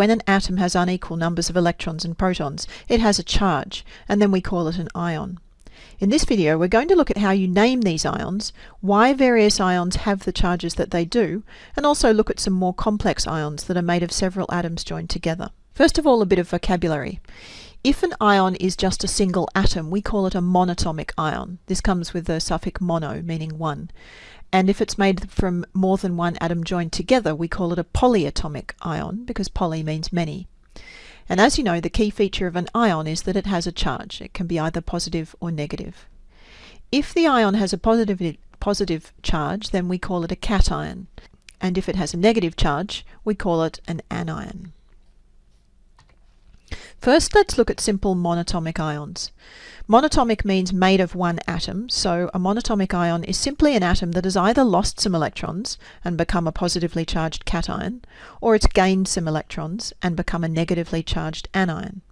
when an atom has unequal numbers of electrons and protons, it has a charge, and then we call it an ion. In this video, we're going to look at how you name these ions, why various ions have the charges that they do, and also look at some more complex ions that are made of several atoms joined together. First of all, a bit of vocabulary. If an ion is just a single atom, we call it a monatomic ion. This comes with the suffix mono, meaning one. And if it's made from more than one atom joined together, we call it a polyatomic ion, because poly means many. And as you know, the key feature of an ion is that it has a charge. It can be either positive or negative. If the ion has a positive, positive charge, then we call it a cation. And if it has a negative charge, we call it an anion. First, let's look at simple monatomic ions. Monatomic means made of one atom, so a monatomic ion is simply an atom that has either lost some electrons and become a positively charged cation, or it's gained some electrons and become a negatively charged anion.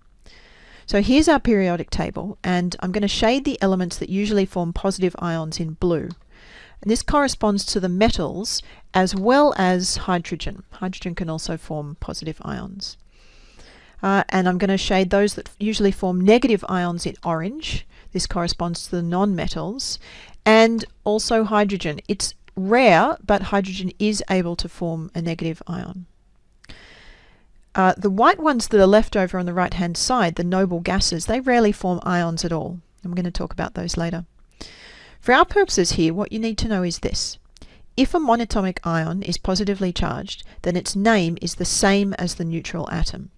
So here's our periodic table, and I'm going to shade the elements that usually form positive ions in blue. And this corresponds to the metals as well as hydrogen. Hydrogen can also form positive ions. Uh, and I'm going to shade those that usually form negative ions in orange. This corresponds to the non-metals. And also hydrogen. It's rare, but hydrogen is able to form a negative ion. Uh, the white ones that are left over on the right hand side, the noble gases, they rarely form ions at all. I'm going to talk about those later. For our purposes here, what you need to know is this. If a monatomic ion is positively charged, then its name is the same as the neutral atom.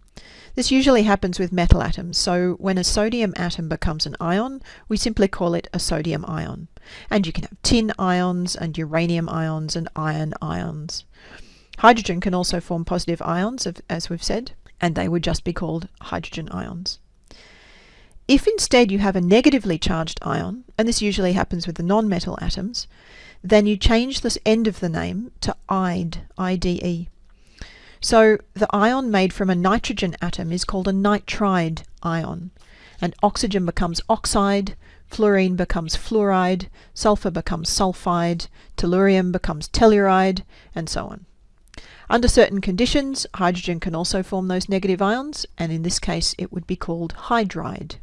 This usually happens with metal atoms, so when a sodium atom becomes an ion, we simply call it a sodium ion. And you can have tin ions and uranium ions and iron ions. Hydrogen can also form positive ions, as we've said, and they would just be called hydrogen ions. If instead you have a negatively charged ion, and this usually happens with the non-metal atoms, then you change this end of the name to IDE, I-D-E. So the ion made from a nitrogen atom is called a nitride ion. And oxygen becomes oxide, fluorine becomes fluoride, sulfur becomes sulfide, tellurium becomes telluride, and so on. Under certain conditions, hydrogen can also form those negative ions, and in this case it would be called hydride.